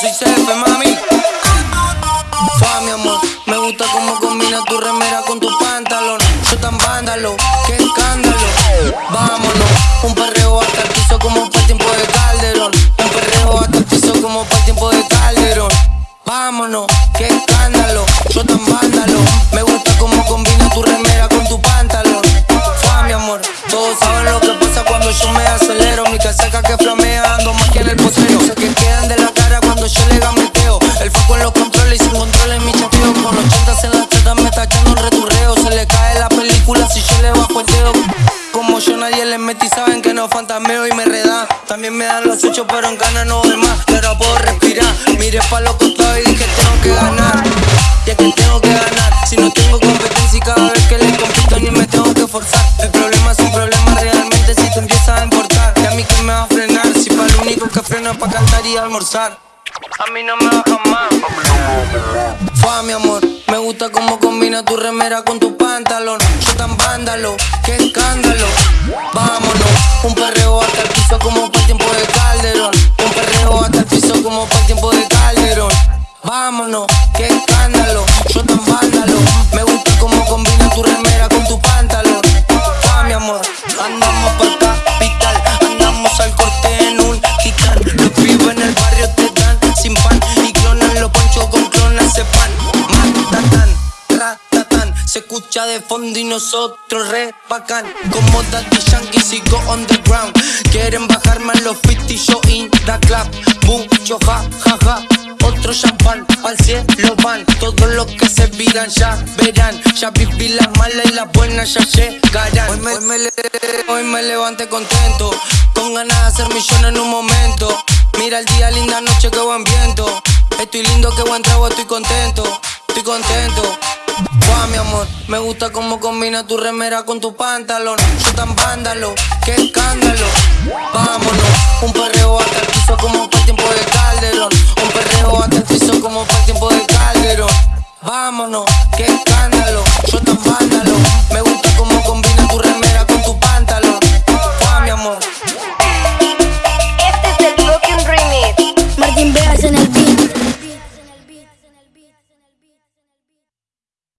soy CF, mami. Fa, mi amor, me gusta cómo combina tu remera con tu pantalón. Yo tan vándalo, qué escándalo. Vámonos, un perreo hasta el piso como para tiempo de Calderón. Un perreo hasta el piso como para tiempo de Calderón. Vámonos, qué escándalo. Yo tan vándalo, me gusta cómo combina tu remera con tu pantalón. Fa, mi amor, todos saben lo que pasa cuando yo me acelero. Mi casaca que flamea, la película si yo le bajo el dedo. Como yo nadie le metí, saben que no fantasmeo y me redan. También me dan los hechos, pero en ganas no doy más. Y ahora puedo respirar. Miré pa' los costados y dije tengo que ganar. Y es que tengo que ganar. Si no tengo competencia y cada vez que le compito ni me tengo que forzar. El problema es un problema realmente si te empiezas a importar. Y a mí que me va a frenar. Si pa' lo único que freno es pa' cantar y almorzar. A mí no me baja más. Fa, mi amor, me gusta cómo combina tu remera con tu pantalón. Yo tan vándalo, qué escándalo. Vámonos, un perreo hasta el piso como para el tiempo de Calderón. Un perreo hasta el piso como para el tiempo de Calderón. Vámonos, qué escándalo. Yo tan vándalo, me gusta cómo combina tu remera escucha de fondo y nosotros re bacán. Como Daddy Yankee sigo on the ground. Quieren bajarme a los 50 yo in the club. Yo ja, ja, ja. Otro champán, al cielo van Todos los que se viran ya verán Ya viví las malas y las buenas ya llegarán Hoy me, hoy me, le- hoy me levanté contento Con ganas de hacer millones en un momento Mira el día, linda noche, qué buen viento Estoy lindo, qué buen trago, estoy contento Estoy contento Va, mi amor, me gusta cómo combina tu remera con tu pantalón. Soy tan vándalo, qué escándalo. Vámonos, un perreo hasta como para el tiempo de Calderón. Un perreo hasta como para el tiempo de Calderón. Vámonos, qué escándalo. Soy tan vándalo, me gusta cómo combina tu remera con tu pantalón. Va, mi amor. Este es el Broken Remix. Martín Vegas en el